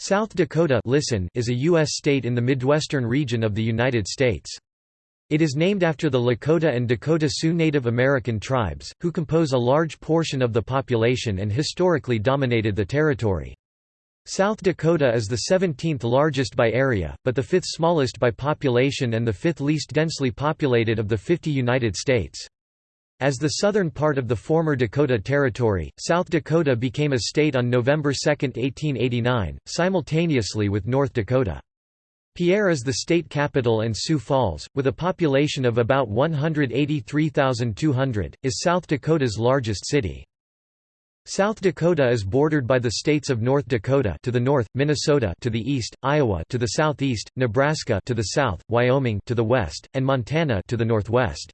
South Dakota listen is a U.S. state in the Midwestern region of the United States. It is named after the Lakota and Dakota Sioux Native American tribes, who compose a large portion of the population and historically dominated the territory. South Dakota is the 17th largest by area, but the fifth smallest by population and the fifth least densely populated of the 50 United States. As the southern part of the former Dakota Territory, South Dakota became a state on November 2, 1889, simultaneously with North Dakota. Pierre is the state capital and Sioux Falls, with a population of about 183,200, is South Dakota's largest city. South Dakota is bordered by the states of North Dakota to the north, Minnesota to the east, Iowa to the southeast, Nebraska to the south, Wyoming to the west, and Montana to the northwest.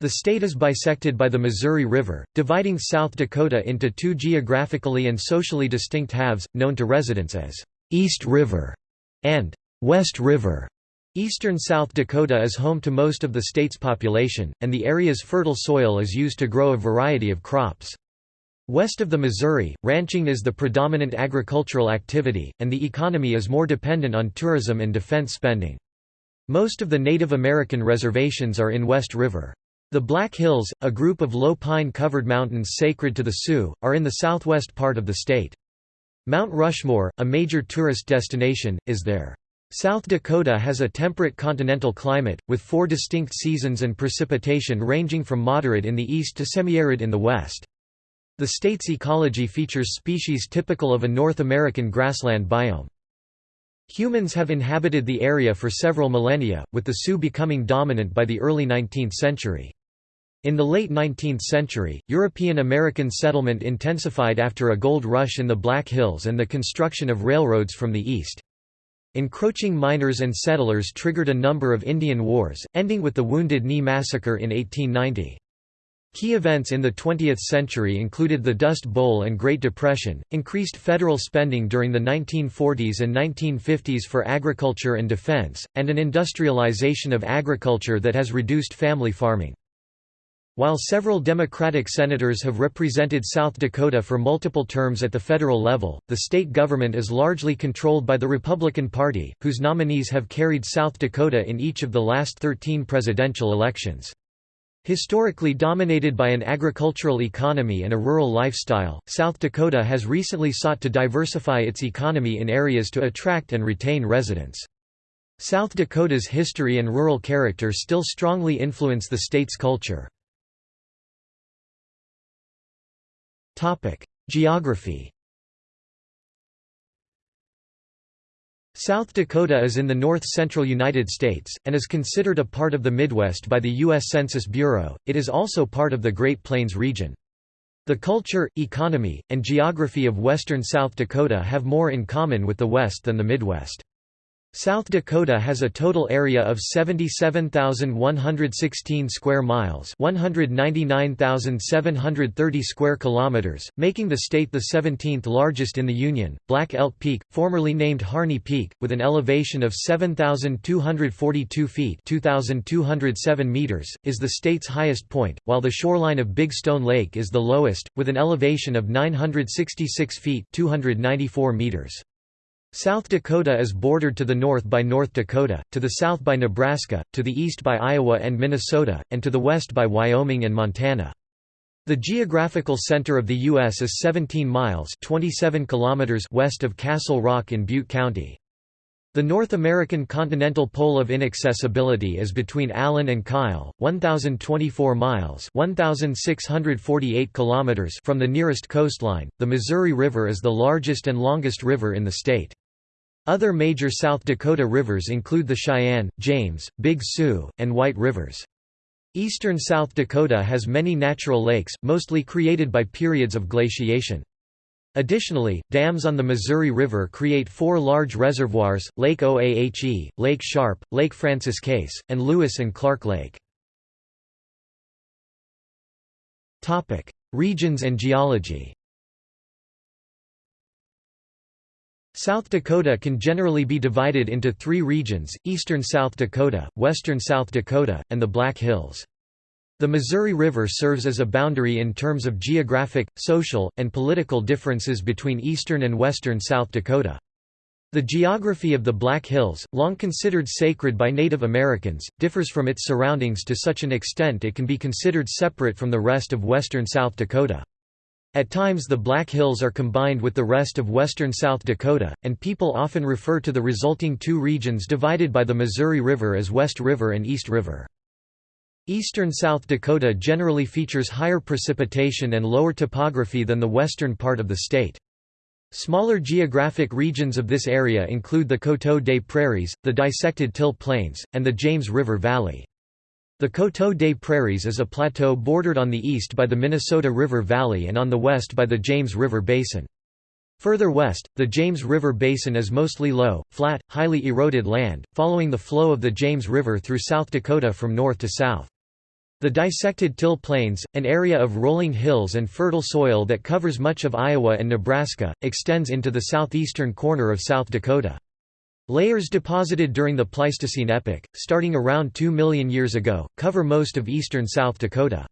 The state is bisected by the Missouri River, dividing South Dakota into two geographically and socially distinct halves, known to residents as East River and West River. Eastern South Dakota is home to most of the state's population, and the area's fertile soil is used to grow a variety of crops. West of the Missouri, ranching is the predominant agricultural activity, and the economy is more dependent on tourism and defense spending. Most of the Native American reservations are in West River. The Black Hills, a group of low pine-covered mountains sacred to the Sioux, are in the southwest part of the state. Mount Rushmore, a major tourist destination, is there. South Dakota has a temperate continental climate, with four distinct seasons and precipitation ranging from moderate in the east to semi-arid in the west. The state's ecology features species typical of a North American grassland biome. Humans have inhabited the area for several millennia, with the Sioux becoming dominant by the early 19th century. In the late 19th century, European-American settlement intensified after a gold rush in the Black Hills and the construction of railroads from the east. Encroaching miners and settlers triggered a number of Indian wars, ending with the Wounded Knee Massacre in 1890. Key events in the 20th century included the Dust Bowl and Great Depression, increased federal spending during the 1940s and 1950s for agriculture and defense, and an industrialization of agriculture that has reduced family farming. While several Democratic senators have represented South Dakota for multiple terms at the federal level, the state government is largely controlled by the Republican Party, whose nominees have carried South Dakota in each of the last 13 presidential elections. Historically dominated by an agricultural economy and a rural lifestyle, South Dakota has recently sought to diversify its economy in areas to attract and retain residents. South Dakota's history and rural character still strongly influence the state's culture. Geography South Dakota is in the north-central United States, and is considered a part of the Midwest by the U.S. Census Bureau. It is also part of the Great Plains region. The culture, economy, and geography of western South Dakota have more in common with the West than the Midwest. South Dakota has a total area of 77,116 square miles, 199,730 square kilometers, making the state the 17th largest in the Union. Black Elk Peak, formerly named Harney Peak, with an elevation of 7,242 feet (2,207 meters), is the state's highest point, while the shoreline of Big Stone Lake is the lowest, with an elevation of 966 feet (294 meters). South Dakota is bordered to the north by North Dakota, to the south by Nebraska, to the east by Iowa and Minnesota, and to the west by Wyoming and Montana. The geographical center of the U.S. is 17 miles 27 kilometers west of Castle Rock in Butte County. The North American continental pole of inaccessibility is between Allen and Kyle, 1024 miles, 1648 kilometers from the nearest coastline. The Missouri River is the largest and longest river in the state. Other major South Dakota rivers include the Cheyenne, James, Big Sioux, and White Rivers. Eastern South Dakota has many natural lakes, mostly created by periods of glaciation. Additionally, dams on the Missouri River create four large reservoirs, Lake Oahe, Lake Sharpe, Lake Francis Case, and Lewis and Clark Lake. Regions and geology South Dakota can generally be divided into three regions, eastern South Dakota, western South Dakota, and the Black Hills. The Missouri River serves as a boundary in terms of geographic, social, and political differences between eastern and western South Dakota. The geography of the Black Hills, long considered sacred by Native Americans, differs from its surroundings to such an extent it can be considered separate from the rest of western South Dakota. At times the Black Hills are combined with the rest of western South Dakota, and people often refer to the resulting two regions divided by the Missouri River as West River and East River. Eastern South Dakota generally features higher precipitation and lower topography than the western part of the state. Smaller geographic regions of this area include the Coteau des Prairies, the dissected Till Plains, and the James River Valley. The Coteau des Prairies is a plateau bordered on the east by the Minnesota River Valley and on the west by the James River Basin. Further west, the James River Basin is mostly low, flat, highly eroded land, following the flow of the James River through South Dakota from north to south. The dissected Till Plains, an area of rolling hills and fertile soil that covers much of Iowa and Nebraska, extends into the southeastern corner of South Dakota. Layers deposited during the Pleistocene epoch, starting around 2 million years ago, cover most of eastern South Dakota.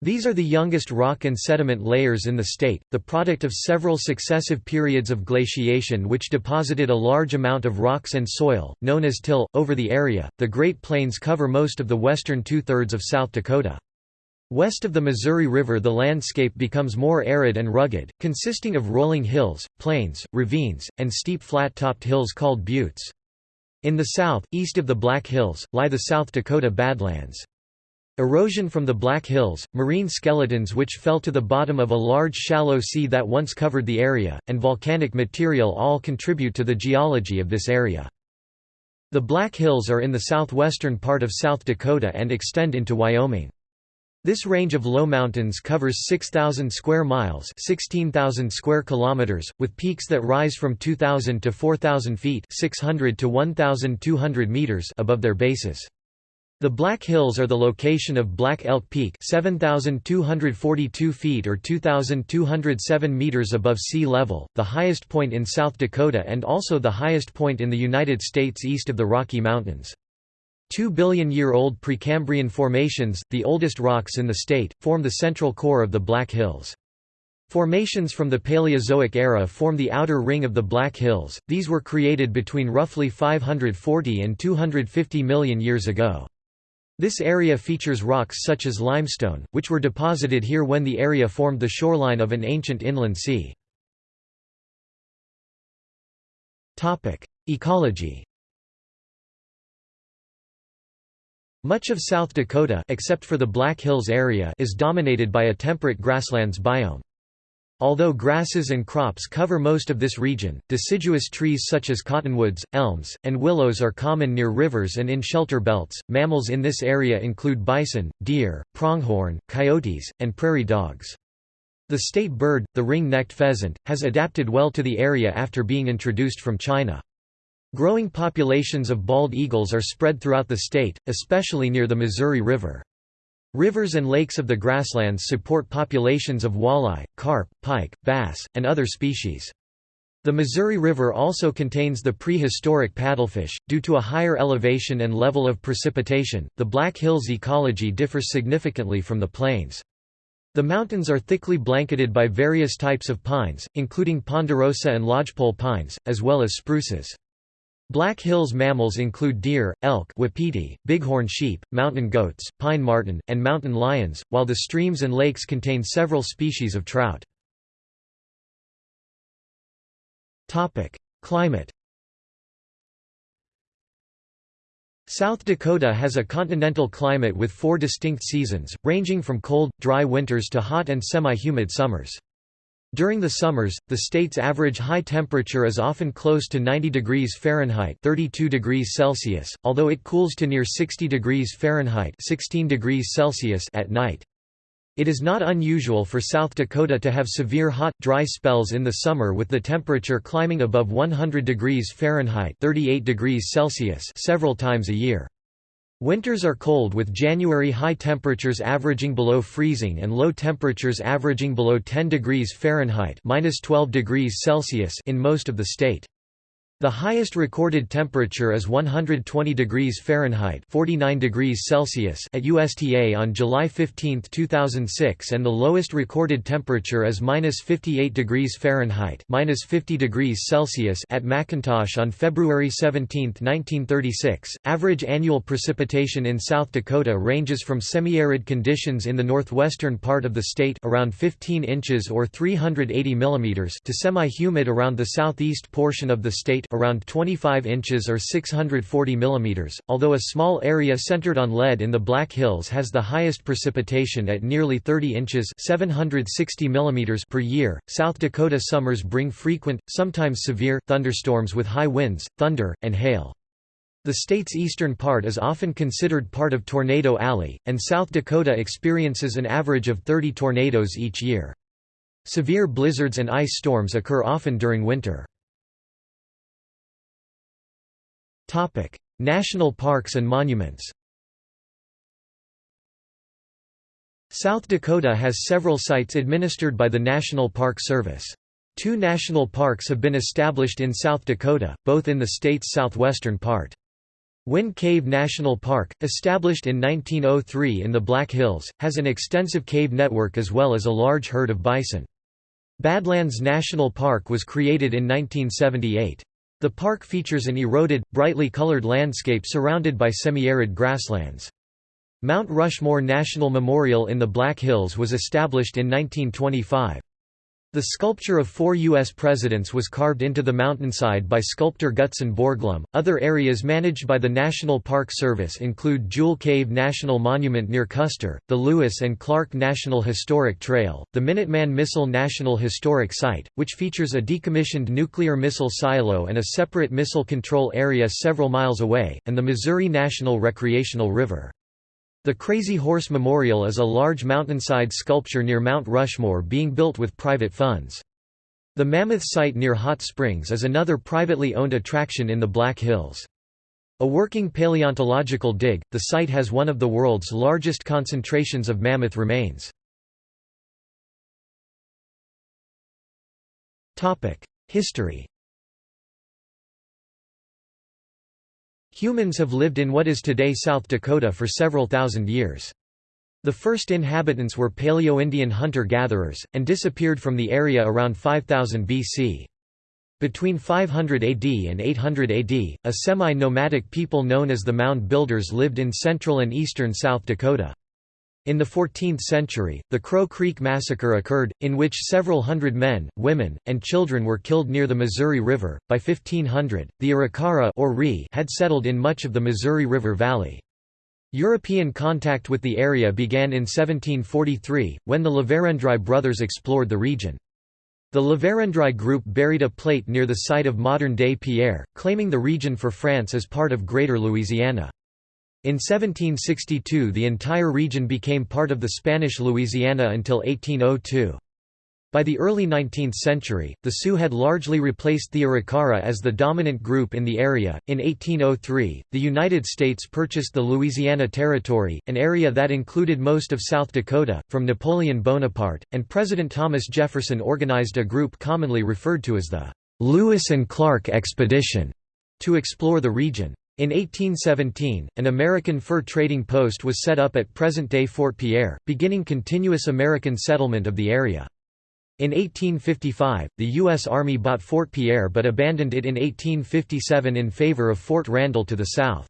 These are the youngest rock and sediment layers in the state, the product of several successive periods of glaciation which deposited a large amount of rocks and soil, known as till, over the area. The Great Plains cover most of the western two thirds of South Dakota. West of the Missouri River the landscape becomes more arid and rugged, consisting of rolling hills, plains, ravines, and steep flat-topped hills called buttes. In the south, east of the Black Hills, lie the South Dakota Badlands. Erosion from the Black Hills, marine skeletons which fell to the bottom of a large shallow sea that once covered the area, and volcanic material all contribute to the geology of this area. The Black Hills are in the southwestern part of South Dakota and extend into Wyoming. This range of low mountains covers 6,000 square miles 16,000 square kilometers, with peaks that rise from 2,000 to 4,000 feet 600 to 1,200 meters above their bases. The Black Hills are the location of Black Elk Peak 7,242 feet or 2,207 meters above sea level, the highest point in South Dakota and also the highest point in the United States east of the Rocky Mountains. Two billion-year-old Precambrian formations, the oldest rocks in the state, form the central core of the Black Hills. Formations from the Paleozoic era form the outer ring of the Black Hills, these were created between roughly 540 and 250 million years ago. This area features rocks such as limestone, which were deposited here when the area formed the shoreline of an ancient inland sea. Ecology Much of South Dakota except for the Black Hills area is dominated by a temperate grasslands biome. Although grasses and crops cover most of this region, deciduous trees such as cottonwoods, elms, and willows are common near rivers and in shelter belts. Mammals in this area include bison, deer, pronghorn, coyotes, and prairie dogs. The state bird, the ring-necked pheasant, has adapted well to the area after being introduced from China. Growing populations of bald eagles are spread throughout the state, especially near the Missouri River. Rivers and lakes of the grasslands support populations of walleye, carp, pike, bass, and other species. The Missouri River also contains the prehistoric paddlefish. Due to a higher elevation and level of precipitation, the Black Hills ecology differs significantly from the plains. The mountains are thickly blanketed by various types of pines, including ponderosa and lodgepole pines, as well as spruces. Black Hills mammals include deer, elk wapiti, bighorn sheep, mountain goats, pine marten, and mountain lions, while the streams and lakes contain several species of trout. Climate South Dakota has a continental climate with four distinct seasons, ranging from cold, dry winters to hot and semi-humid summers. During the summers, the state's average high temperature is often close to 90 degrees Fahrenheit 32 degrees Celsius, although it cools to near 60 degrees Fahrenheit 16 degrees Celsius at night. It is not unusual for South Dakota to have severe hot, dry spells in the summer with the temperature climbing above 100 degrees Fahrenheit 38 degrees Celsius several times a year. Winters are cold with January high temperatures averaging below freezing and low temperatures averaging below 10 degrees Fahrenheit minus 12 degrees Celsius in most of the state. The highest recorded temperature is 120 degrees Fahrenheit 49 degrees Celsius at Usta on July 15, 2006 and the lowest recorded temperature is -58 degrees Fahrenheit -50 degrees Celsius at McIntosh on February 17, 1936. Average annual precipitation in South Dakota ranges from semi-arid conditions in the northwestern part of the state around 15 inches or 380 mm to semi-humid around the southeast portion of the state around 25 inches or 640 mm, although a small area centered on Lead in the Black Hills has the highest precipitation at nearly 30 inches 760 mm per year. South Dakota summers bring frequent, sometimes severe, thunderstorms with high winds, thunder, and hail. The state's eastern part is often considered part of Tornado Alley, and South Dakota experiences an average of 30 tornadoes each year. Severe blizzards and ice storms occur often during winter. Topic: National parks and monuments. South Dakota has several sites administered by the National Park Service. Two national parks have been established in South Dakota, both in the state's southwestern part. Wind Cave National Park, established in 1903 in the Black Hills, has an extensive cave network as well as a large herd of bison. Badlands National Park was created in 1978. The park features an eroded, brightly colored landscape surrounded by semi-arid grasslands. Mount Rushmore National Memorial in the Black Hills was established in 1925. The sculpture of four U.S. presidents was carved into the mountainside by sculptor Gutzon Borglum. Other areas managed by the National Park Service include Jewel Cave National Monument near Custer, the Lewis and Clark National Historic Trail, the Minuteman Missile National Historic Site, which features a decommissioned nuclear missile silo and a separate missile control area several miles away, and the Missouri National Recreational River. The Crazy Horse Memorial is a large mountainside sculpture near Mount Rushmore being built with private funds. The Mammoth site near Hot Springs is another privately owned attraction in the Black Hills. A working paleontological dig, the site has one of the world's largest concentrations of mammoth remains. History Humans have lived in what is today South Dakota for several thousand years. The first inhabitants were Paleo-Indian hunter-gatherers, and disappeared from the area around 5000 BC. Between 500 AD and 800 AD, a semi-nomadic people known as the Mound Builders lived in central and eastern South Dakota. In the 14th century, the Crow Creek Massacre occurred, in which several hundred men, women, and children were killed near the Missouri River. By 1500, the Arikara or Ree had settled in much of the Missouri River Valley. European contact with the area began in 1743, when the La Vérendrye brothers explored the region. The La Vérendrye group buried a plate near the site of modern-day Pierre, claiming the region for France as part of Greater Louisiana. In 1762 the entire region became part of the Spanish Louisiana until 1802. By the early 19th century, the Sioux had largely replaced the Arikara as the dominant group in the area. In 1803, the United States purchased the Louisiana Territory, an area that included most of South Dakota, from Napoleon Bonaparte, and President Thomas Jefferson organized a group commonly referred to as the Lewis and Clark Expedition to explore the region. In 1817, an American fur trading post was set up at present-day Fort Pierre, beginning continuous American settlement of the area. In 1855, the U.S. Army bought Fort Pierre but abandoned it in 1857 in favor of Fort Randall to the south.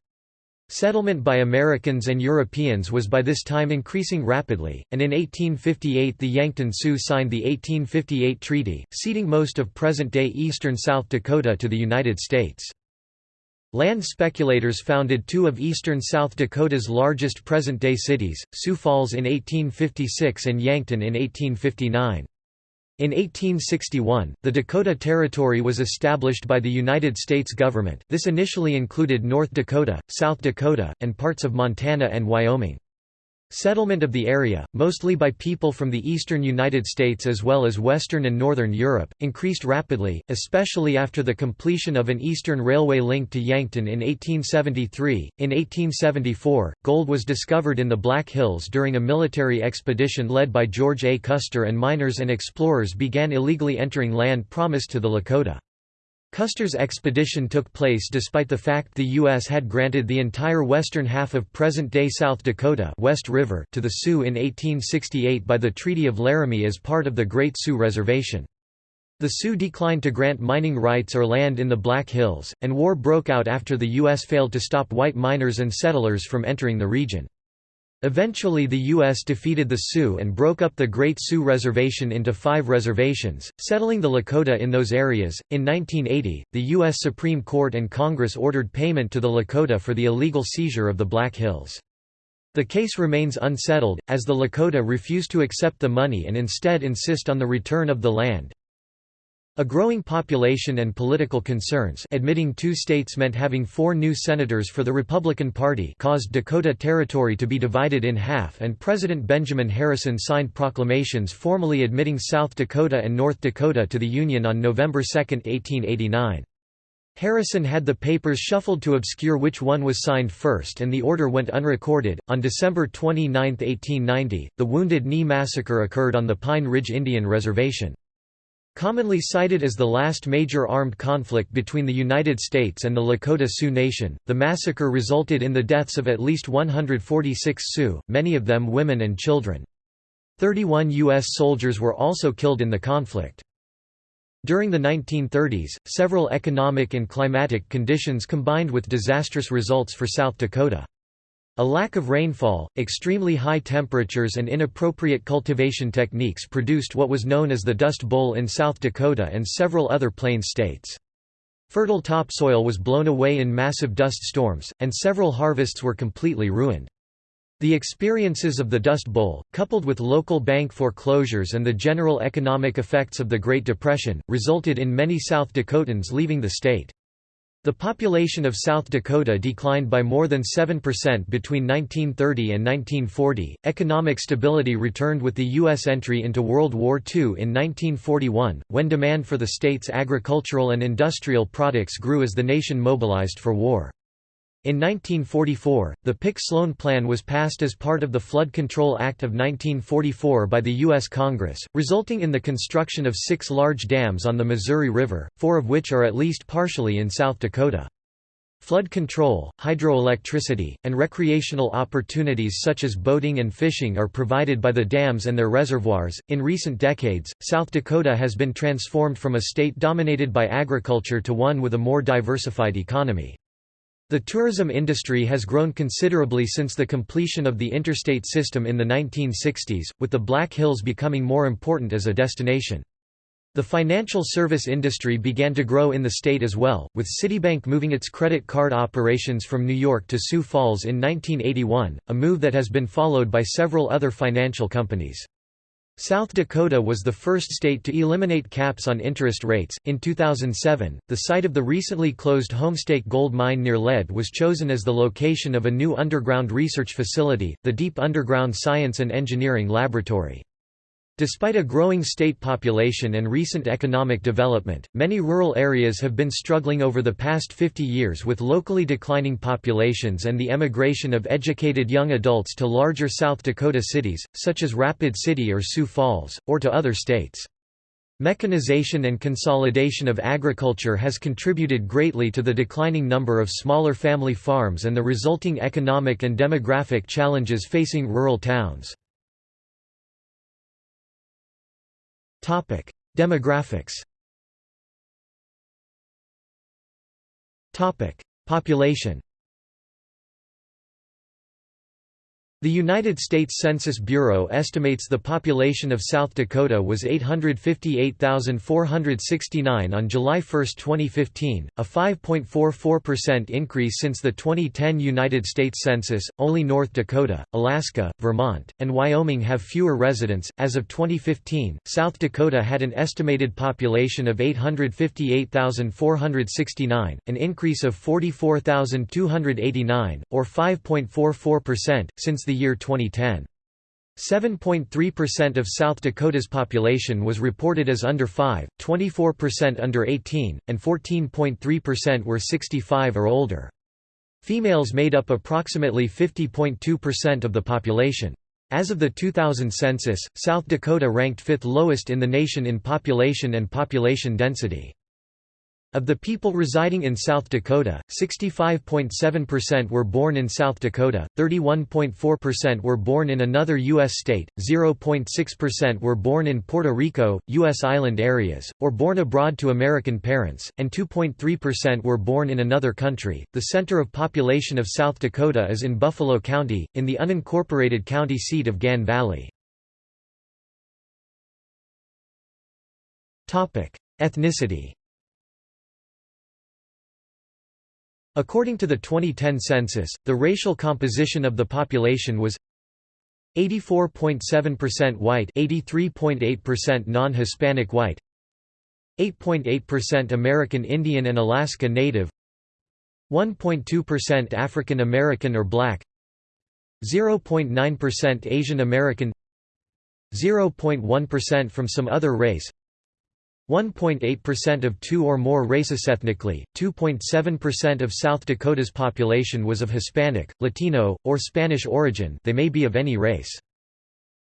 Settlement by Americans and Europeans was by this time increasing rapidly, and in 1858 the Yankton Sioux signed the 1858 treaty, ceding most of present-day eastern South Dakota to the United States. Land speculators founded two of eastern South Dakota's largest present-day cities, Sioux Falls in 1856 and Yankton in 1859. In 1861, the Dakota Territory was established by the United States government this initially included North Dakota, South Dakota, and parts of Montana and Wyoming. Settlement of the area, mostly by people from the eastern United States as well as western and northern Europe, increased rapidly, especially after the completion of an eastern railway link to Yankton in 1873. In 1874, gold was discovered in the Black Hills during a military expedition led by George A. Custer and miners and explorers began illegally entering land promised to the Lakota. Custer's expedition took place despite the fact the U.S. had granted the entire western half of present-day South Dakota West River to the Sioux in 1868 by the Treaty of Laramie as part of the Great Sioux Reservation. The Sioux declined to grant mining rights or land in the Black Hills, and war broke out after the U.S. failed to stop white miners and settlers from entering the region. Eventually the U.S. defeated the Sioux and broke up the Great Sioux Reservation into five reservations, settling the Lakota in those areas. In 1980, the U.S. Supreme Court and Congress ordered payment to the Lakota for the illegal seizure of the Black Hills. The case remains unsettled, as the Lakota refuse to accept the money and instead insist on the return of the land. A growing population and political concerns admitting two states meant having four new senators for the Republican Party caused Dakota Territory to be divided in half and President Benjamin Harrison signed proclamations formally admitting South Dakota and North Dakota to the Union on November 2, 1889. Harrison had the papers shuffled to obscure which one was signed first and the order went unrecorded. On December 29, 1890, the Wounded Knee Massacre occurred on the Pine Ridge Indian Reservation. Commonly cited as the last major armed conflict between the United States and the Lakota Sioux Nation, the massacre resulted in the deaths of at least 146 Sioux, many of them women and children. 31 U.S. soldiers were also killed in the conflict. During the 1930s, several economic and climatic conditions combined with disastrous results for South Dakota. A lack of rainfall, extremely high temperatures and inappropriate cultivation techniques produced what was known as the Dust Bowl in South Dakota and several other plains states. Fertile topsoil was blown away in massive dust storms, and several harvests were completely ruined. The experiences of the Dust Bowl, coupled with local bank foreclosures and the general economic effects of the Great Depression, resulted in many South Dakotans leaving the state. The population of South Dakota declined by more than 7% between 1930 and 1940. Economic stability returned with the U.S. entry into World War II in 1941, when demand for the state's agricultural and industrial products grew as the nation mobilized for war. In 1944, the Pick-Sloan Plan was passed as part of the Flood Control Act of 1944 by the U.S. Congress, resulting in the construction of six large dams on the Missouri River, four of which are at least partially in South Dakota. Flood control, hydroelectricity, and recreational opportunities such as boating and fishing are provided by the dams and their reservoirs. In recent decades, South Dakota has been transformed from a state dominated by agriculture to one with a more diversified economy. The tourism industry has grown considerably since the completion of the interstate system in the 1960s, with the Black Hills becoming more important as a destination. The financial service industry began to grow in the state as well, with Citibank moving its credit card operations from New York to Sioux Falls in 1981, a move that has been followed by several other financial companies. South Dakota was the first state to eliminate caps on interest rates. In 2007, the site of the recently closed Homestake gold mine near Lead was chosen as the location of a new underground research facility, the Deep Underground Science and Engineering Laboratory. Despite a growing state population and recent economic development, many rural areas have been struggling over the past 50 years with locally declining populations and the emigration of educated young adults to larger South Dakota cities, such as Rapid City or Sioux Falls, or to other states. Mechanization and consolidation of agriculture has contributed greatly to the declining number of smaller family farms and the resulting economic and demographic challenges facing rural towns. Topic: Demographics. Topic: Population. The United States Census Bureau estimates the population of South Dakota was 858,469 on July 1, 2015, a 5.44% increase since the 2010 United States Census. Only North Dakota, Alaska, Vermont, and Wyoming have fewer residents. As of 2015, South Dakota had an estimated population of 858,469, an increase of 44,289, or 5.44%, since the year 2010. 7.3% of South Dakota's population was reported as under 5, 24% under 18, and 14.3% were 65 or older. Females made up approximately 50.2% of the population. As of the 2000 census, South Dakota ranked fifth lowest in the nation in population and population density. Of the people residing in South Dakota, 65.7% were born in South Dakota, 31.4% were born in another U.S. state, 0.6% were born in Puerto Rico, U.S. island areas, or born abroad to American parents, and 2.3% were born in another country. The center of population of South Dakota is in Buffalo County, in the unincorporated county seat of Gann Valley. Ethnicity According to the 2010 census, the racial composition of the population was 84.7% white 83.8% non-Hispanic white 8.8% American Indian and Alaska Native 1.2% African American or Black 0.9% Asian American 0.1% from some other race 1.8% of two or more races ethnically, 2.7% of South Dakota's population was of Hispanic, Latino, or Spanish origin they may be of any race.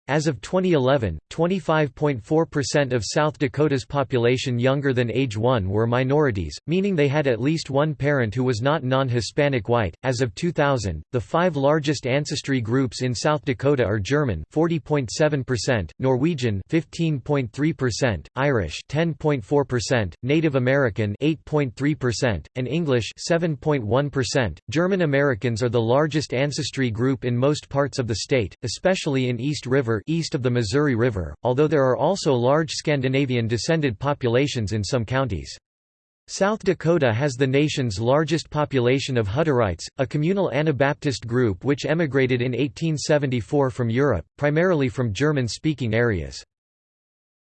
As of 2011, 25.4% of South Dakota's population younger than age 1 were minorities, meaning they had at least one parent who was not non-Hispanic white. As of 2000, the five largest ancestry groups in South Dakota are German (40.7%), Norwegian (15.3%), Irish (10.4%), Native American (8.3%), and English (7.1%). German Americans are the largest ancestry group in most parts of the state, especially in East River River east of the Missouri River, although there are also large Scandinavian-descended populations in some counties. South Dakota has the nation's largest population of Hutterites, a communal Anabaptist group which emigrated in 1874 from Europe, primarily from German-speaking areas.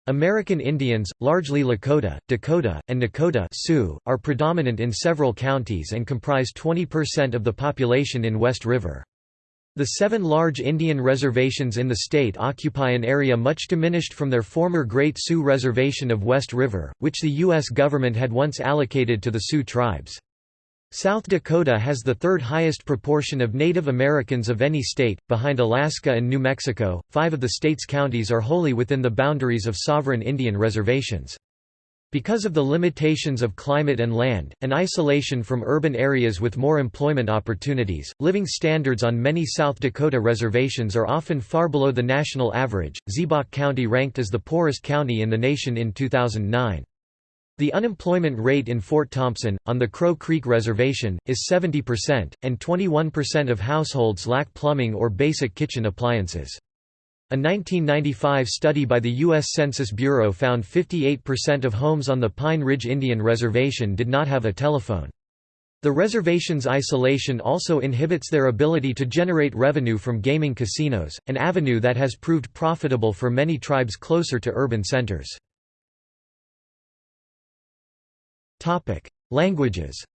American Indians, largely Lakota, Dakota, and Nakota Sioux, are predominant in several counties and comprise 20% of the population in West River. The seven large Indian reservations in the state occupy an area much diminished from their former Great Sioux Reservation of West River, which the U.S. government had once allocated to the Sioux tribes. South Dakota has the third highest proportion of Native Americans of any state, behind Alaska and New Mexico. Five of the state's counties are wholly within the boundaries of sovereign Indian reservations. Because of the limitations of climate and land, and isolation from urban areas with more employment opportunities, living standards on many South Dakota reservations are often far below the national average. Ziebach County ranked as the poorest county in the nation in 2009. The unemployment rate in Fort Thompson, on the Crow Creek Reservation, is 70%, and 21% of households lack plumbing or basic kitchen appliances. A 1995 study by the U.S. Census Bureau found 58% of homes on the Pine Ridge Indian Reservation did not have a telephone. The reservation's isolation also inhibits their ability to generate revenue from gaming casinos, an avenue that has proved profitable for many tribes closer to urban centers. Languages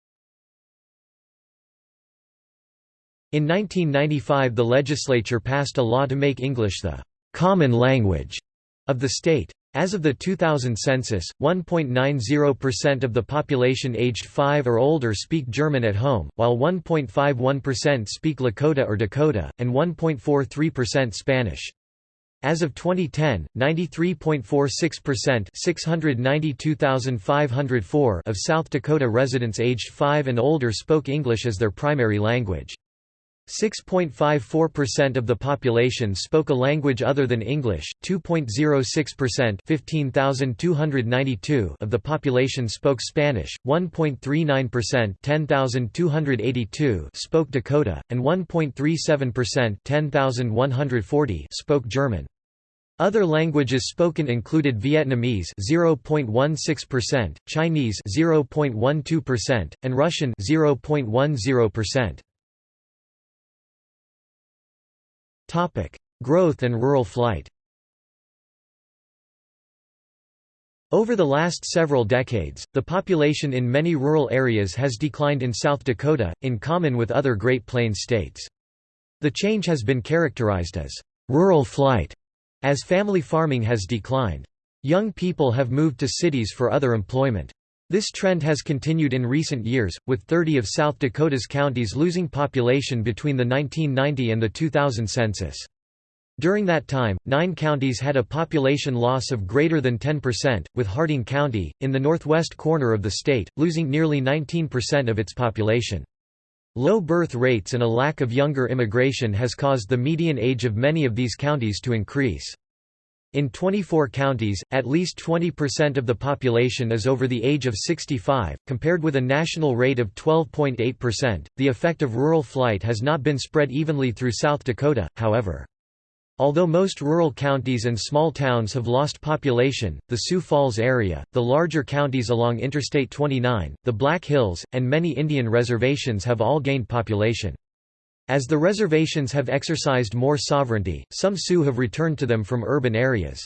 In 1995 the legislature passed a law to make English the «common language» of the state. As of the 2000 census, 1.90% of the population aged 5 or older speak German at home, while 1.51% speak Lakota or Dakota, and 1.43% Spanish. As of 2010, 93.46% of South Dakota residents aged 5 and older spoke English as their primary language. 6.54% of the population spoke a language other than English, 2.06% 15,292 of the population spoke Spanish, 1.39% 10,282 spoke Dakota, and 1.37% 10,140 spoke German. Other languages spoken included Vietnamese 0.16%, Chinese 0.12%, and Russian 0.10%. Topic: Growth and rural flight. Over the last several decades, the population in many rural areas has declined in South Dakota, in common with other Great Plains states. The change has been characterized as rural flight, as family farming has declined. Young people have moved to cities for other employment. This trend has continued in recent years, with 30 of South Dakota's counties losing population between the 1990 and the 2000 census. During that time, nine counties had a population loss of greater than 10%, with Harding County, in the northwest corner of the state, losing nearly 19% of its population. Low birth rates and a lack of younger immigration has caused the median age of many of these counties to increase. In 24 counties, at least 20% of the population is over the age of 65, compared with a national rate of 12.8%. The effect of rural flight has not been spread evenly through South Dakota, however. Although most rural counties and small towns have lost population, the Sioux Falls area, the larger counties along Interstate 29, the Black Hills, and many Indian reservations have all gained population. As the reservations have exercised more sovereignty, some Sioux have returned to them from urban areas.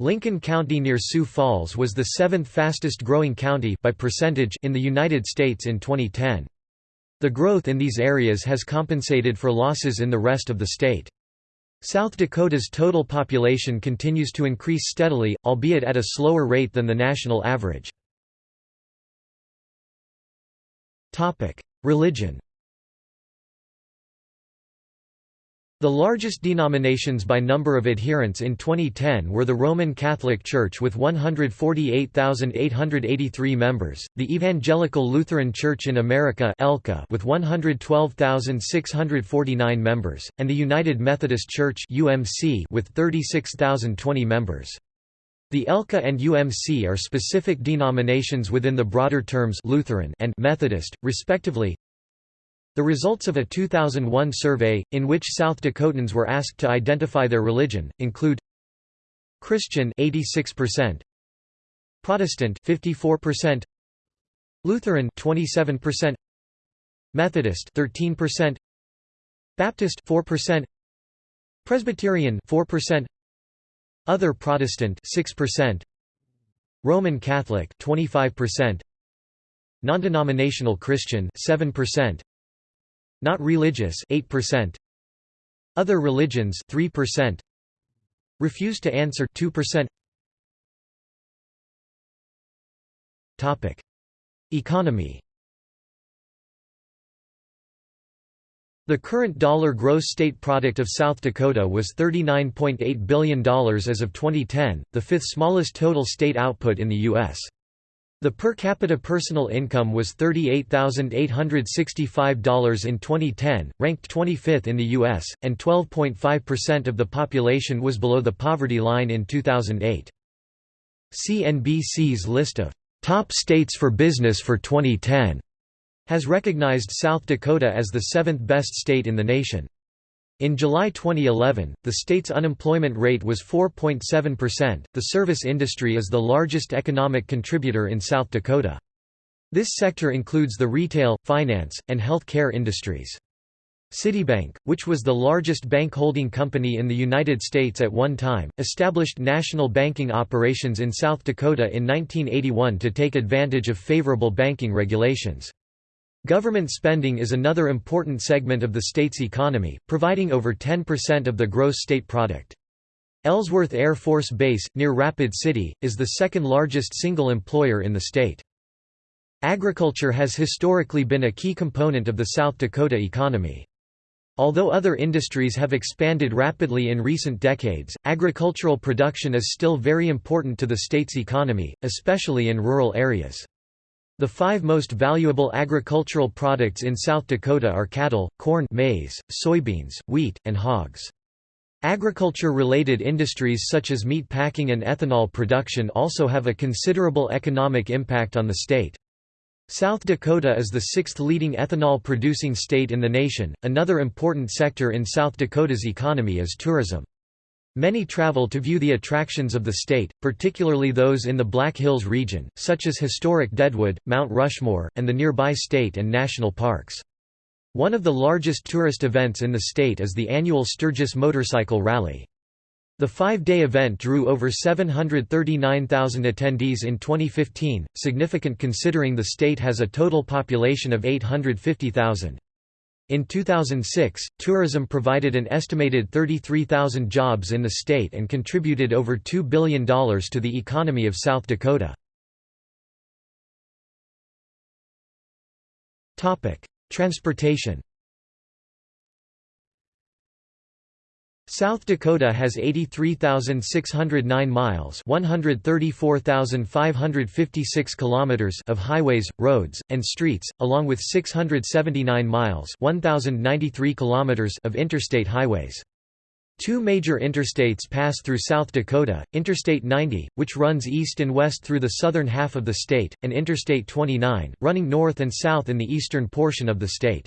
Lincoln County near Sioux Falls was the seventh fastest growing county by percentage in the United States in 2010. The growth in these areas has compensated for losses in the rest of the state. South Dakota's total population continues to increase steadily, albeit at a slower rate than the national average. Religion The largest denominations by number of adherents in 2010 were the Roman Catholic Church with 148,883 members, the Evangelical Lutheran Church in America with 112,649 members, and the United Methodist Church with 36,020 members. The ELCA and UMC are specific denominations within the broader terms Lutheran and Methodist, respectively, the results of a 2001 survey, in which South Dakotans were asked to identify their religion, include Christian 86%, Protestant 54%, Lutheran 27%, Methodist 13%, Baptist 4%, Presbyterian 4%, Other Protestant 6%, Roman Catholic 25%, Non-denominational Christian 7%, not religious 8%. Other religions 3%. Refused to answer 2%. Topic: Economy. The current dollar gross state product of South Dakota was $39.8 billion as of 2010, the fifth smallest total state output in the U.S. The per capita personal income was $38,865 in 2010, ranked 25th in the U.S., and 12.5% of the population was below the poverty line in 2008. CNBC's list of top states for business for 2010 has recognized South Dakota as the seventh best state in the nation. In July 2011, the state's unemployment rate was 4.7%. The service industry is the largest economic contributor in South Dakota. This sector includes the retail, finance, and health care industries. Citibank, which was the largest bank holding company in the United States at one time, established national banking operations in South Dakota in 1981 to take advantage of favorable banking regulations. Government spending is another important segment of the state's economy, providing over 10% of the gross state product. Ellsworth Air Force Base, near Rapid City, is the second largest single employer in the state. Agriculture has historically been a key component of the South Dakota economy. Although other industries have expanded rapidly in recent decades, agricultural production is still very important to the state's economy, especially in rural areas. The five most valuable agricultural products in South Dakota are cattle, corn maize, soybeans, wheat, and hogs. Agriculture-related industries such as meat packing and ethanol production also have a considerable economic impact on the state. South Dakota is the sixth leading ethanol-producing state in the nation. Another important sector in South Dakota's economy is tourism. Many travel to view the attractions of the state, particularly those in the Black Hills region, such as historic Deadwood, Mount Rushmore, and the nearby state and national parks. One of the largest tourist events in the state is the annual Sturgis Motorcycle Rally. The five-day event drew over 739,000 attendees in 2015, significant considering the state has a total population of 850,000. In 2006, tourism provided an estimated 33,000 jobs in the state and contributed over $2 billion to the economy of South Dakota. Transportation South Dakota has 83,609 miles, 134,556 kilometers of highways, roads, and streets, along with 679 miles, 1,093 kilometers of interstate highways. Two major interstates pass through South Dakota, Interstate 90, which runs east and west through the southern half of the state, and Interstate 29, running north and south in the eastern portion of the state.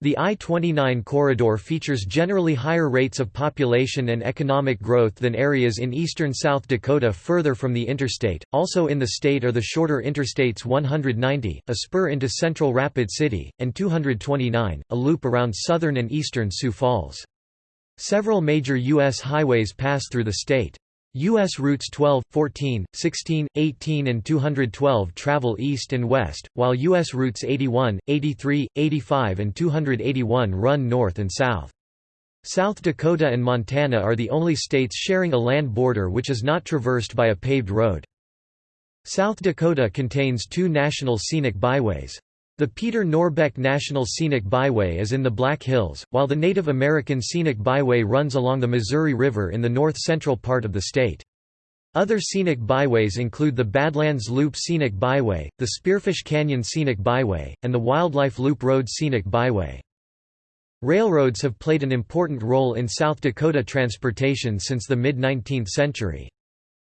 The I-29 corridor features generally higher rates of population and economic growth than areas in eastern South Dakota further from the interstate. Also in the state are the shorter interstates 190, a spur into central Rapid City, and 229, a loop around southern and eastern Sioux Falls. Several major U.S. highways pass through the state. U.S. routes 12, 14, 16, 18 and 212 travel east and west, while U.S. routes 81, 83, 85 and 281 run north and south. South Dakota and Montana are the only states sharing a land border which is not traversed by a paved road. South Dakota contains two national scenic byways. The Peter Norbeck National Scenic Byway is in the Black Hills, while the Native American Scenic Byway runs along the Missouri River in the north-central part of the state. Other scenic byways include the Badlands Loop Scenic Byway, the Spearfish Canyon Scenic Byway, and the Wildlife Loop Road Scenic Byway. Railroads have played an important role in South Dakota transportation since the mid-19th century.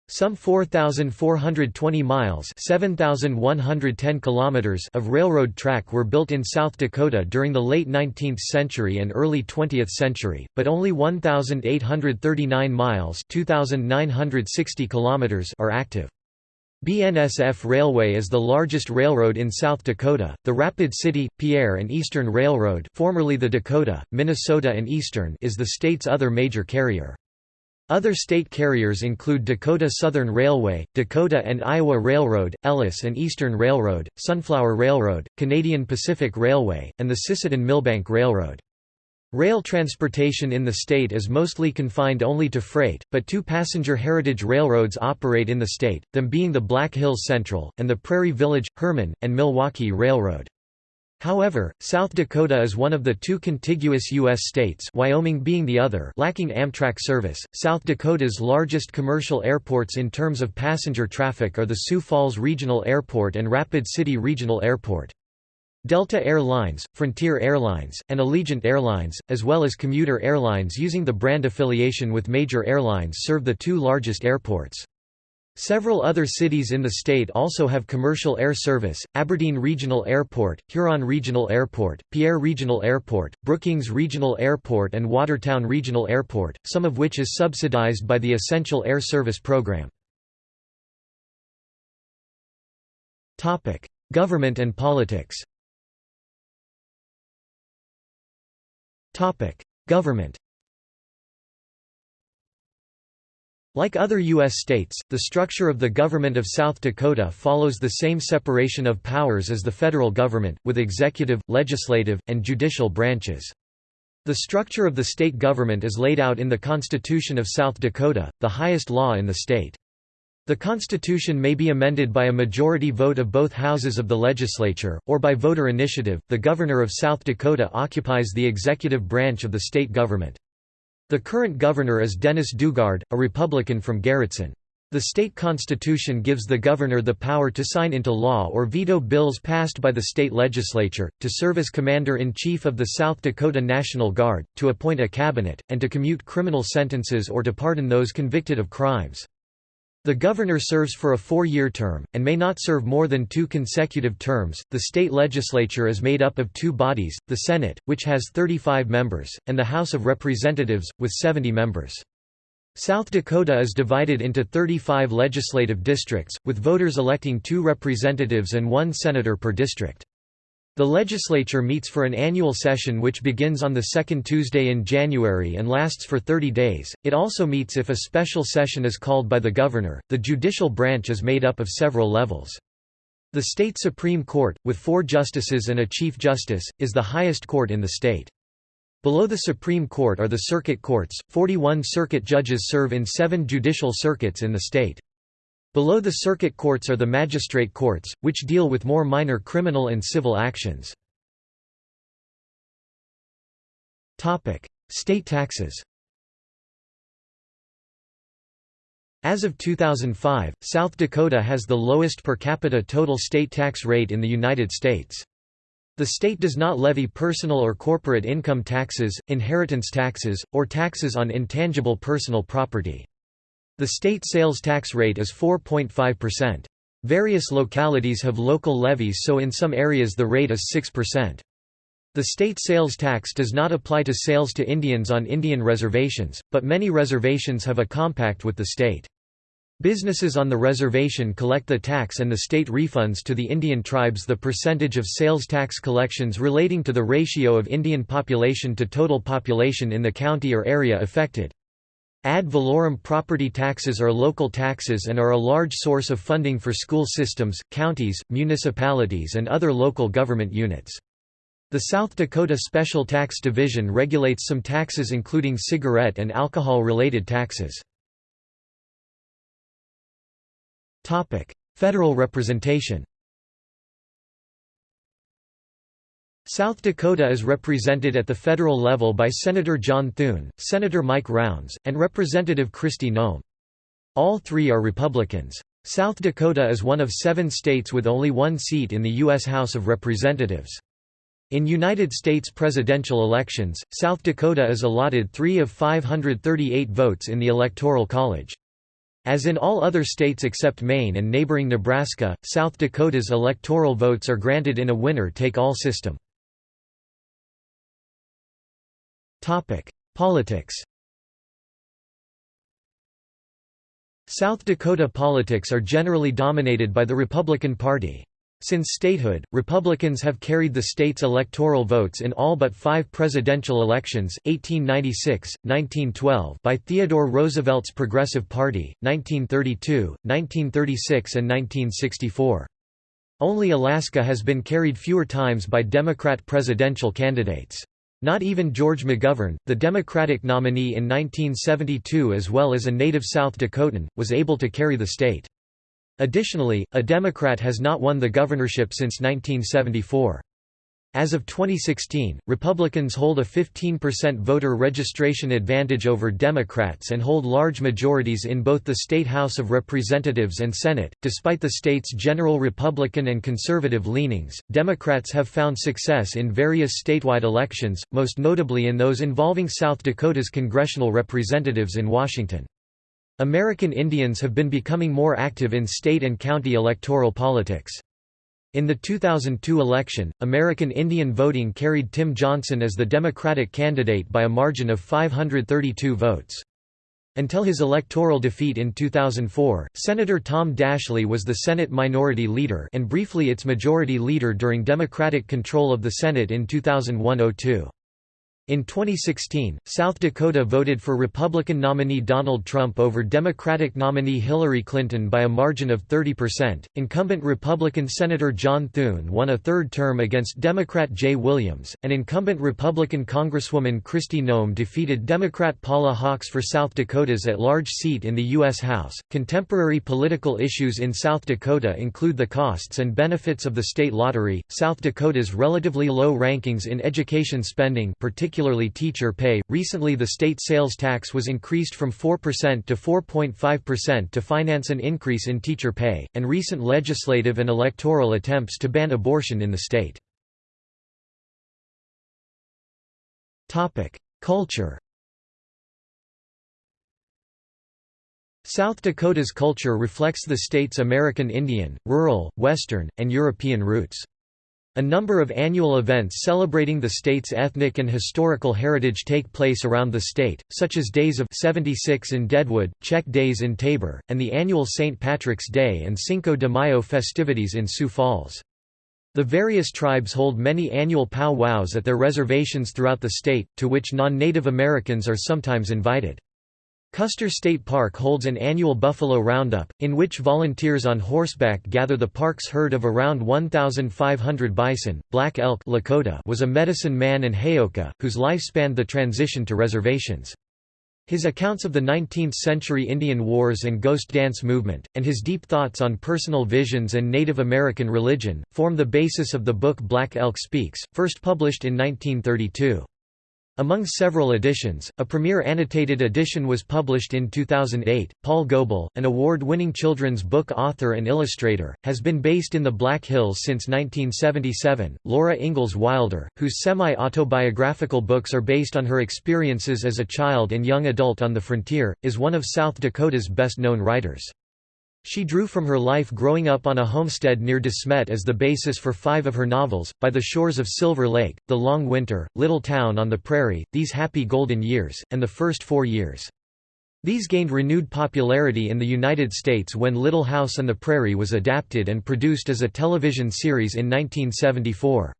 Some 4,420 miles 7,110 kilometers of railroad track were built in South Dakota during the late 19th century and early 20th century, but only 1,839 miles 2,960 kilometers are active. BNSF Railway is the largest railroad in South Dakota. The Rapid City, Pierre and Eastern Railroad, formerly the Dakota, Minnesota and Eastern, is the state's other major carrier. Other state carriers include Dakota Southern Railway, Dakota and Iowa Railroad, Ellis and Eastern Railroad, Sunflower Railroad, Canadian Pacific Railway, and the Sisseton-Milbank Railroad. Rail transportation in the state is mostly confined only to freight, but two passenger heritage railroads operate in the state, them being the Black Hills Central, and the Prairie Village, Herman, and Milwaukee Railroad. However, South Dakota is one of the two contiguous U.S. states Wyoming being the other lacking Amtrak service. South Dakota's largest commercial airports in terms of passenger traffic are the Sioux Falls Regional Airport and Rapid City Regional Airport. Delta Air Lines, Frontier Airlines, and Allegiant Airlines, as well as commuter airlines using the brand affiliation with major airlines serve the two largest airports. Several other cities in the state also have commercial air service, Aberdeen Regional Airport, Huron Regional Airport, Pierre Regional Airport, Brookings Regional Airport and Watertown Regional Airport, some of which is subsidized by the Essential Air Service Program. Government and politics Government Like other U.S. states, the structure of the government of South Dakota follows the same separation of powers as the federal government, with executive, legislative, and judicial branches. The structure of the state government is laid out in the Constitution of South Dakota, the highest law in the state. The Constitution may be amended by a majority vote of both houses of the legislature, or by voter initiative. The Governor of South Dakota occupies the executive branch of the state government. The current governor is Dennis Daugaard, a Republican from Garretson. The state constitution gives the governor the power to sign into law or veto bills passed by the state legislature, to serve as commander-in-chief of the South Dakota National Guard, to appoint a cabinet, and to commute criminal sentences or to pardon those convicted of crimes. The governor serves for a four-year term, and may not serve more than two consecutive terms. The state legislature is made up of two bodies, the Senate, which has 35 members, and the House of Representatives, with 70 members. South Dakota is divided into 35 legislative districts, with voters electing two representatives and one senator per district. The legislature meets for an annual session which begins on the second Tuesday in January and lasts for 30 days. It also meets if a special session is called by the governor. The judicial branch is made up of several levels. The state Supreme Court, with four justices and a chief justice, is the highest court in the state. Below the Supreme Court are the circuit courts. 41 circuit judges serve in seven judicial circuits in the state. Below the circuit courts are the magistrate courts, which deal with more minor criminal and civil actions. State taxes As of 2005, South Dakota has the lowest per capita total state tax rate in the United States. The state does not levy personal or corporate income taxes, inheritance taxes, or taxes on intangible personal property. The state sales tax rate is 4.5%. Various localities have local levies so in some areas the rate is 6%. The state sales tax does not apply to sales to Indians on Indian reservations, but many reservations have a compact with the state. Businesses on the reservation collect the tax and the state refunds to the Indian tribes the percentage of sales tax collections relating to the ratio of Indian population to total population in the county or area affected. Ad valorem property taxes are local taxes and are a large source of funding for school systems, counties, municipalities and other local government units. The South Dakota Special Tax Division regulates some taxes including cigarette and alcohol-related taxes. Federal representation South Dakota is represented at the federal level by Senator John Thune, Senator Mike Rounds, and Representative Kristi Noem. All three are Republicans. South Dakota is one of seven states with only one seat in the U.S. House of Representatives. In United States presidential elections, South Dakota is allotted three of 538 votes in the Electoral College. As in all other states except Maine and neighboring Nebraska, South Dakota's electoral votes are granted in a winner-take-all system. Politics South Dakota politics are generally dominated by the Republican Party. Since statehood, Republicans have carried the state's electoral votes in all but five presidential elections, 1896, 1912 by Theodore Roosevelt's Progressive Party, 1932, 1936 and 1964. Only Alaska has been carried fewer times by Democrat presidential candidates. Not even George McGovern, the Democratic nominee in 1972 as well as a native South Dakotan, was able to carry the state. Additionally, a Democrat has not won the governorship since 1974. As of 2016, Republicans hold a 15% voter registration advantage over Democrats and hold large majorities in both the state House of Representatives and Senate. Despite the state's general Republican and conservative leanings, Democrats have found success in various statewide elections, most notably in those involving South Dakota's congressional representatives in Washington. American Indians have been becoming more active in state and county electoral politics. In the 2002 election, American Indian voting carried Tim Johnson as the Democratic candidate by a margin of 532 votes. Until his electoral defeat in 2004, Senator Tom Daschle was the Senate Minority Leader and briefly its Majority Leader during Democratic control of the Senate in 2001–02. In 2016, South Dakota voted for Republican nominee Donald Trump over Democratic nominee Hillary Clinton by a margin of 30%. Incumbent Republican Senator John Thune won a third term against Democrat Jay Williams, and incumbent Republican Congresswoman Kristi Noem defeated Democrat Paula Hawks for South Dakota's at large seat in the U.S. House. Contemporary political issues in South Dakota include the costs and benefits of the state lottery, South Dakota's relatively low rankings in education spending, particularly particularly teacher pay. Recently, the state sales tax was increased from 4% to 4.5% to finance an increase in teacher pay, and recent legislative and electoral attempts to ban abortion in the state. Topic: Culture. South Dakota's culture reflects the state's American Indian, rural, Western, and European roots. A number of annual events celebrating the state's ethnic and historical heritage take place around the state, such as Days of 76 in Deadwood, Czech Days in Tabor, and the annual St. Patrick's Day and Cinco de Mayo festivities in Sioux Falls. The various tribes hold many annual pow-wows at their reservations throughout the state, to which non-Native Americans are sometimes invited. Custer State Park holds an annual buffalo roundup, in which volunteers on horseback gather the park's herd of around 1,500 bison. Black Elk Lakota was a medicine man and Heyoka, whose life spanned the transition to reservations. His accounts of the 19th-century Indian Wars and Ghost Dance movement, and his deep thoughts on personal visions and Native American religion, form the basis of the book Black Elk Speaks, first published in 1932. Among several editions, a premier annotated edition was published in 2008. Paul Goble, an award winning children's book author and illustrator, has been based in the Black Hills since 1977. Laura Ingalls Wilder, whose semi autobiographical books are based on her experiences as a child and young adult on the frontier, is one of South Dakota's best known writers. She drew from her life growing up on a homestead near De Smet as the basis for five of her novels, By the Shores of Silver Lake, The Long Winter, Little Town on the Prairie, These Happy Golden Years, and The First Four Years. These gained renewed popularity in the United States when Little House on the Prairie was adapted and produced as a television series in 1974.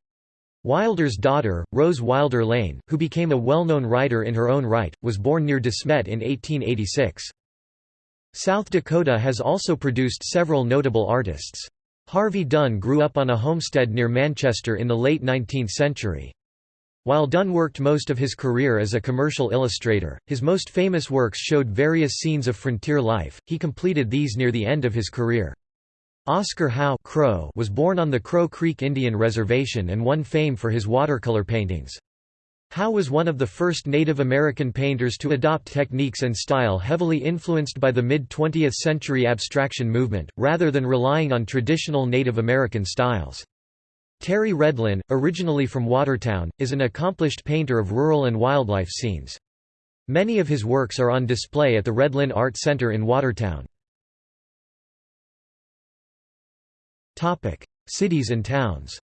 Wilder's daughter, Rose Wilder Lane, who became a well-known writer in her own right, was born near De Smet in 1886. South Dakota has also produced several notable artists. Harvey Dunn grew up on a homestead near Manchester in the late 19th century. While Dunn worked most of his career as a commercial illustrator, his most famous works showed various scenes of frontier life, he completed these near the end of his career. Oscar Howe Crow was born on the Crow Creek Indian Reservation and won fame for his watercolor paintings. Howe was one of the first Native American painters to adopt techniques and style heavily influenced by the mid-20th century abstraction movement, rather than relying on traditional Native American styles. Terry Redlin, originally from Watertown, is an accomplished painter of rural and wildlife scenes. Many of his works are on display at the Redlin Art Center in Watertown. Cities and towns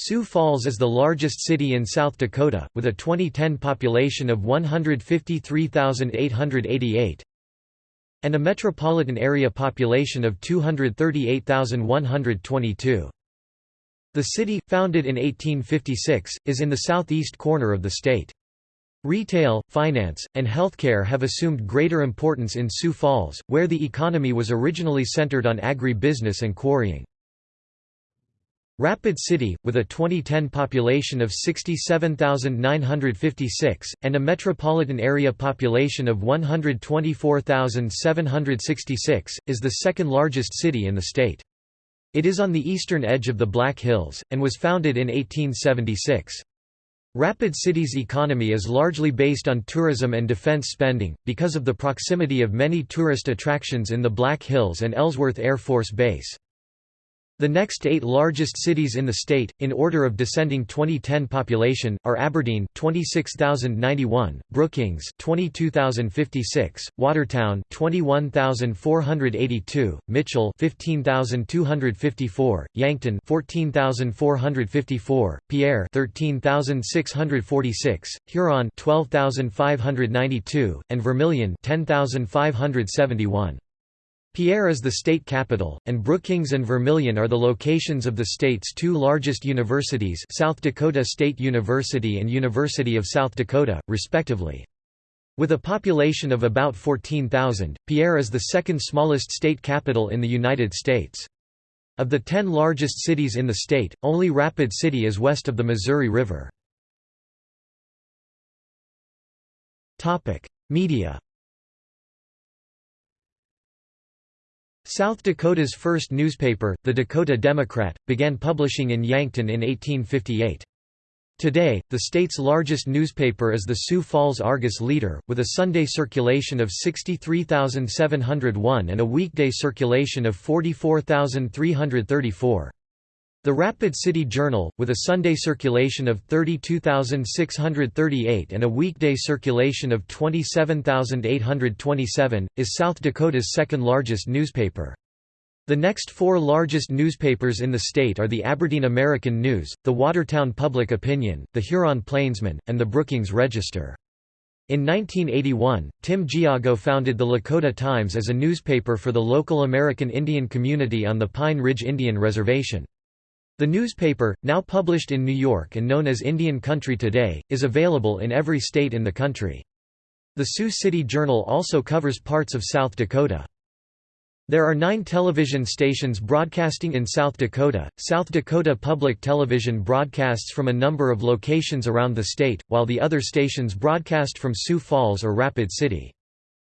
Sioux Falls is the largest city in South Dakota, with a 2010 population of 153,888 and a metropolitan area population of 238,122. The city, founded in 1856, is in the southeast corner of the state. Retail, finance, and healthcare have assumed greater importance in Sioux Falls, where the economy was originally centered on agri-business and quarrying. Rapid City, with a 2010 population of 67,956, and a metropolitan area population of 124,766, is the second largest city in the state. It is on the eastern edge of the Black Hills, and was founded in 1876. Rapid City's economy is largely based on tourism and defense spending, because of the proximity of many tourist attractions in the Black Hills and Ellsworth Air Force Base. The next eight largest cities in the state, in order of descending 2010 population, are Aberdeen 26,091, Brookings 22,056, Watertown 21,482, Mitchell 15,254, Yankton 14,454, Pierre 13,646, Huron 12,592, and Vermilion 10,571. Pierre is the state capital, and Brookings and Vermilion are the locations of the state's two largest universities South Dakota State University and University of South Dakota, respectively. With a population of about 14,000, Pierre is the second smallest state capital in the United States. Of the ten largest cities in the state, only Rapid City is west of the Missouri River. Media South Dakota's first newspaper, the Dakota Democrat, began publishing in Yankton in 1858. Today, the state's largest newspaper is the Sioux Falls Argus Leader, with a Sunday circulation of 63,701 and a weekday circulation of 44,334. The Rapid City Journal, with a Sunday circulation of 32,638 and a weekday circulation of 27,827, is South Dakota's second largest newspaper. The next four largest newspapers in the state are the Aberdeen American News, the Watertown Public Opinion, the Huron Plainsman, and the Brookings Register. In 1981, Tim Giago founded the Lakota Times as a newspaper for the local American Indian community on the Pine Ridge Indian Reservation. The newspaper, now published in New York and known as Indian Country Today, is available in every state in the country. The Sioux City Journal also covers parts of South Dakota. There are nine television stations broadcasting in South Dakota. South Dakota Public Television broadcasts from a number of locations around the state, while the other stations broadcast from Sioux Falls or Rapid City.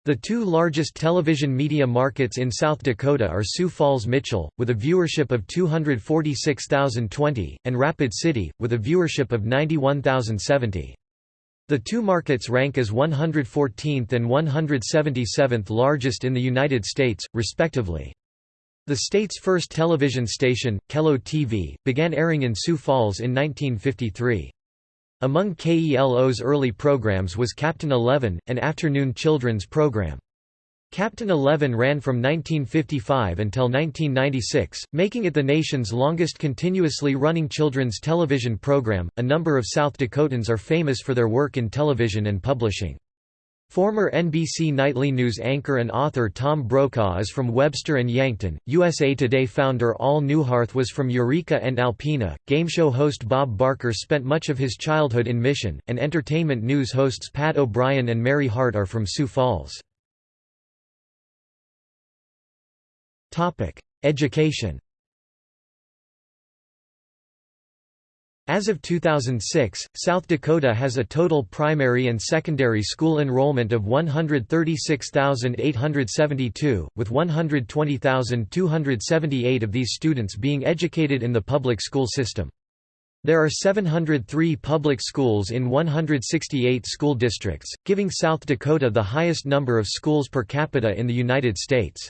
The two largest television media markets in South Dakota are Sioux Falls Mitchell, with a viewership of 246,020, and Rapid City, with a viewership of 91,070. The two markets rank as 114th and 177th largest in the United States, respectively. The state's first television station, KELO TV, began airing in Sioux Falls in 1953. Among KELO's early programs was Captain Eleven, an afternoon children's program. Captain Eleven ran from 1955 until 1996, making it the nation's longest continuously running children's television program. A number of South Dakotans are famous for their work in television and publishing. Former NBC Nightly News anchor and author Tom Brokaw is from Webster and Yankton. USA Today founder Al Neuharth was from Eureka and Alpena. Game show host Bob Barker spent much of his childhood in Mission, and entertainment news hosts Pat O'Brien and Mary Hart are from Sioux Falls. Topic: Education. As of 2006, South Dakota has a total primary and secondary school enrollment of 136,872, with 120,278 of these students being educated in the public school system. There are 703 public schools in 168 school districts, giving South Dakota the highest number of schools per capita in the United States.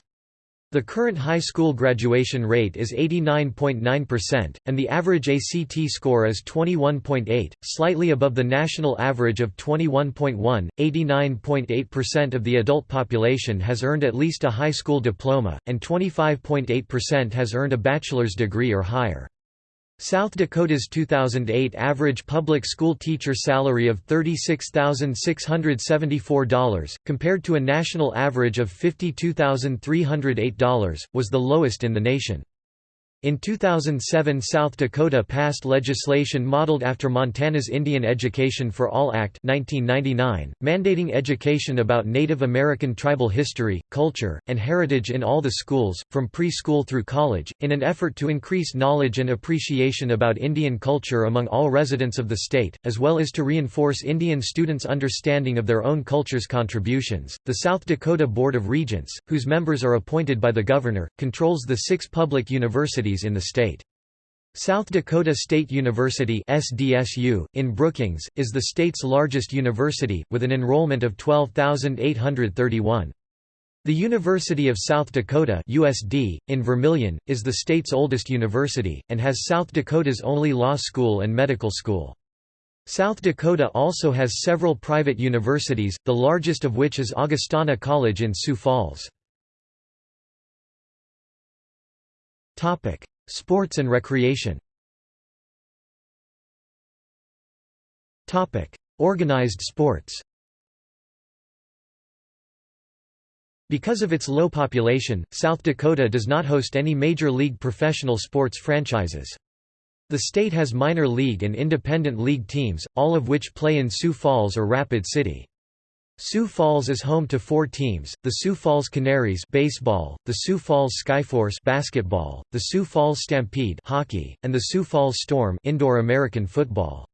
The current high school graduation rate is 89.9%, and the average ACT score is 21.8, slightly above the national average of 21.1. 89.8% of the adult population has earned at least a high school diploma, and 25.8% has earned a bachelor's degree or higher. South Dakota's 2008 average public school teacher salary of $36,674, compared to a national average of $52,308, was the lowest in the nation. In 2007 South Dakota passed legislation modeled after Montana's Indian Education for All Act 1999, mandating education about Native American tribal history, culture, and heritage in all the schools, from preschool through college, in an effort to increase knowledge and appreciation about Indian culture among all residents of the state, as well as to reinforce Indian students' understanding of their own culture's contributions. The South Dakota Board of Regents, whose members are appointed by the governor, controls the six public universities universities in the state. South Dakota State University SDSU, in Brookings, is the state's largest university, with an enrollment of 12,831. The University of South Dakota USD, in Vermilion, is the state's oldest university, and has South Dakota's only law school and medical school. South Dakota also has several private universities, the largest of which is Augustana College in Sioux Falls. Sports and recreation Organized sports Because of its low population, South Dakota does not host any major league professional sports franchises. The state has minor league and independent league teams, all of which play in Sioux Falls or Rapid City. Sioux Falls is home to four teams, the Sioux Falls Canaries baseball, the Sioux Falls Skyforce basketball, the Sioux Falls Stampede hockey, and the Sioux Falls Storm indoor American football.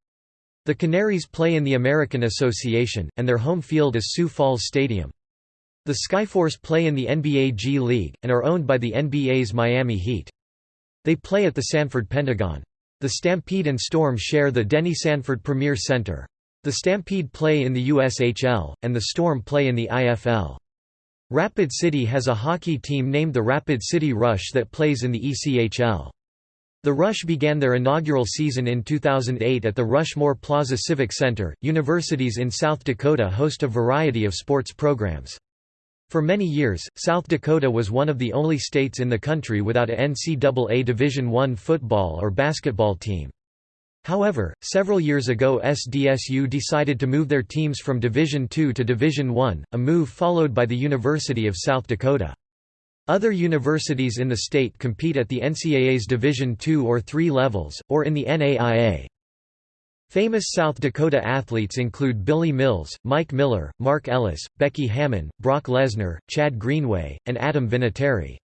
The Canaries play in the American Association, and their home field is Sioux Falls Stadium. The Skyforce play in the NBA G League, and are owned by the NBA's Miami Heat. They play at the Sanford Pentagon. The Stampede and Storm share the Denny Sanford Premier Center. The Stampede play in the USHL, and the Storm play in the IFL. Rapid City has a hockey team named the Rapid City Rush that plays in the ECHL. The Rush began their inaugural season in 2008 at the Rushmore Plaza Civic Center. Universities in South Dakota host a variety of sports programs. For many years, South Dakota was one of the only states in the country without a NCAA Division I football or basketball team. However, several years ago SDSU decided to move their teams from Division II to Division I, a move followed by the University of South Dakota. Other universities in the state compete at the NCAA's Division II or III levels, or in the NAIA. Famous South Dakota athletes include Billy Mills, Mike Miller, Mark Ellis, Becky Hammon, Brock Lesnar, Chad Greenway, and Adam Vinatieri.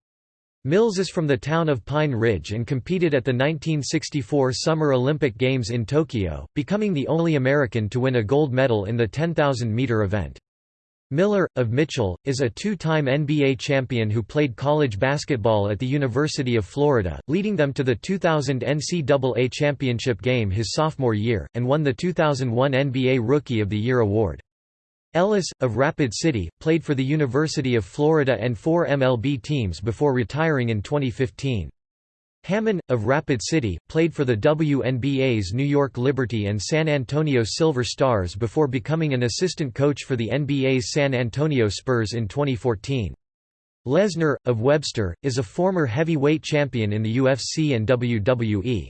Mills is from the town of Pine Ridge and competed at the 1964 Summer Olympic Games in Tokyo, becoming the only American to win a gold medal in the 10,000-meter event. Miller, of Mitchell, is a two-time NBA champion who played college basketball at the University of Florida, leading them to the 2000 NCAA championship game his sophomore year, and won the 2001 NBA Rookie of the Year award. Ellis, of Rapid City, played for the University of Florida and four MLB teams before retiring in 2015. Hammon, of Rapid City, played for the WNBA's New York Liberty and San Antonio Silver Stars before becoming an assistant coach for the NBA's San Antonio Spurs in 2014. Lesnar, of Webster, is a former heavyweight champion in the UFC and WWE.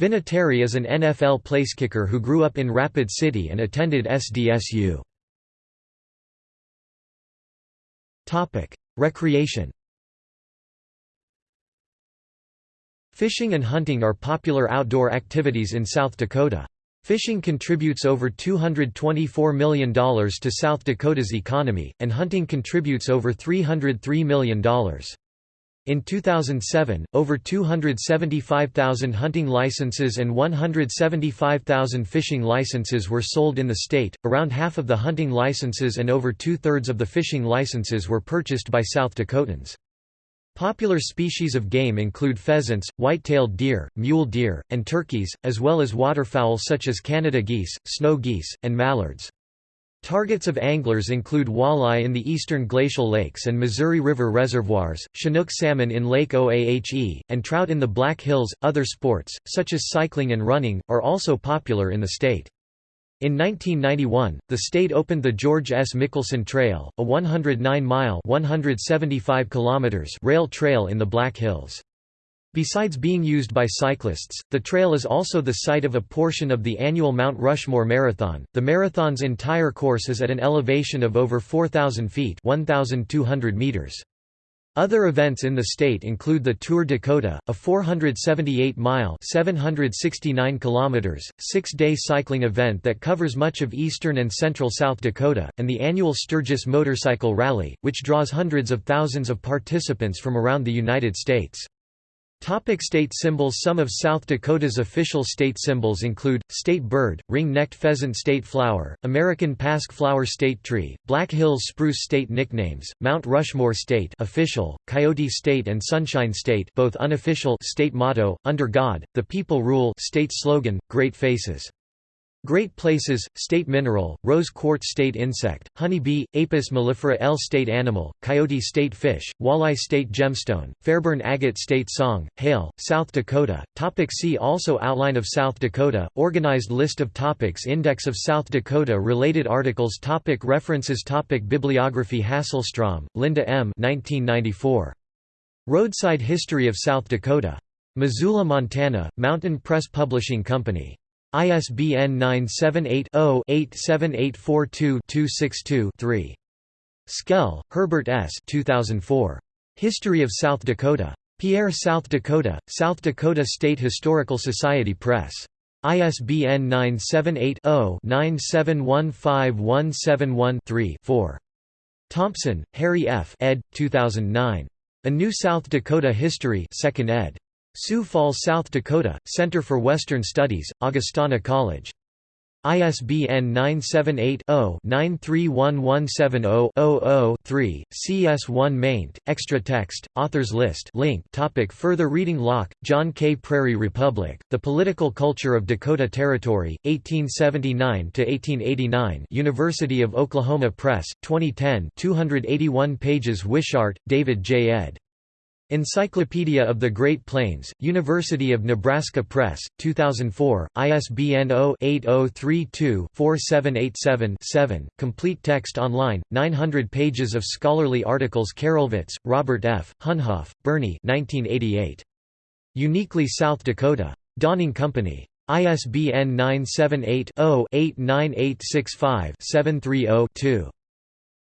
Vinatieri is an NFL placekicker who grew up in Rapid City and attended SDSU. Recreation Fishing and hunting are popular outdoor activities in South Dakota. Fishing contributes over $224 million to South Dakota's economy, and hunting contributes over $303 million. In 2007, over 275,000 hunting licenses and 175,000 fishing licenses were sold in the state. Around half of the hunting licenses and over two thirds of the fishing licenses were purchased by South Dakotans. Popular species of game include pheasants, white-tailed deer, mule deer, and turkeys, as well as waterfowl such as Canada geese, snow geese, and mallards. Targets of anglers include walleye in the eastern glacial lakes and Missouri River reservoirs, Chinook salmon in Lake Oahe, and trout in the Black Hills. Other sports, such as cycling and running, are also popular in the state. In 1991, the state opened the George S. Mickelson Trail, a 109-mile (175 rail trail in the Black Hills. Besides being used by cyclists, the trail is also the site of a portion of the annual Mount Rushmore Marathon. The marathon's entire course is at an elevation of over 4,000 feet 1,200 meters. Other events in the state include the Tour de Kota, a 478-mile (769 kilometers), six-day cycling event that covers much of eastern and central South Dakota, and the annual Sturgis Motorcycle Rally, which draws hundreds of thousands of participants from around the United States. Topic state symbols Some of South Dakota's official state symbols include, state bird, ring-necked pheasant state flower, American pasque flower state tree, Black Hills spruce state nicknames, Mount Rushmore state official, Coyote state and Sunshine state both unofficial state motto, Under God, the People Rule state slogan, Great Faces. Great Places, state mineral, rose quartz state insect, honeybee, Apis mellifera L state animal, coyote state fish, walleye state gemstone, Fairburn agate state song, hail, South Dakota. Topic see also Outline of South Dakota, organized list of topics Index of South Dakota related articles topic References topic Bibliography Hasselstrom, Linda M. 1994. Roadside History of South Dakota. Missoula, Montana, Mountain Press Publishing Company. ISBN 978-0-87842-262-3. Schell, Herbert S. 2004. History of South Dakota. Pierre South Dakota, South Dakota State Historical Society Press. ISBN 978 0 9715171 3 4. Thompson, Harry F. ed. 2009. A New South Dakota History 2nd ed. Sioux Falls, South Dakota, Center for Western Studies, Augustana College. ISBN 978-0-931170-00-3, CS1 maint, extra text, authors list link topic Further reading Lauck, Jon K. Prairie Republic, The Political Culture of Dakota Territory, 1879–1889 University of Oklahoma Press, 2010 281 pages Wishart, David J. ed. Encyclopedia of the Great Plains, University of Nebraska Press, 2004, ISBN 0-8032-4787-7, complete text online, 900 pages of scholarly articles Karolevitz, Robert F., Hunhoff, Bernie 1988. Uniquely South Dakota. Donning Company. ISBN 978-0-89865-730-2.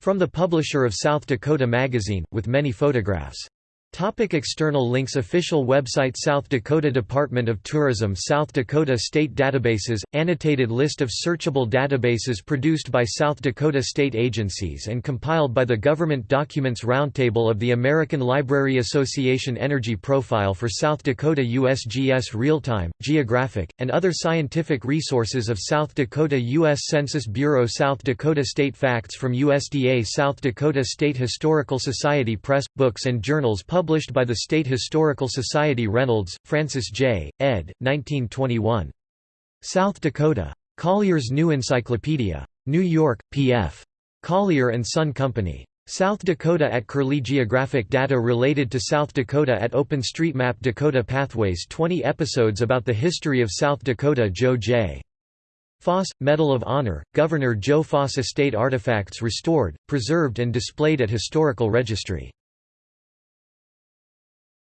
From the publisher of South Dakota Magazine, with many photographs. Topic external links Official website South Dakota Department of Tourism South Dakota State Databases – Annotated list of searchable databases produced by South Dakota state agencies and compiled by the Government Documents Roundtable of the American Library Association Energy Profile for South Dakota USGS Real-Time, Geographic, and other scientific resources of South Dakota U.S. Census Bureau South Dakota State Facts from USDA South Dakota State Historical Society Press – Books and journals published published by the State Historical Society Reynolds, Francis J., ed. 1921. South Dakota. Collier's New Encyclopedia. New York, P.F. Collier and Son Company. South Dakota at Curlie Geographic data related to South Dakota at OpenStreetMap Dakota Pathways 20 episodes about the history of South Dakota Joe J. Foss, Medal of Honor, Governor Joe Foss Estate artifacts restored, preserved and displayed at Historical Registry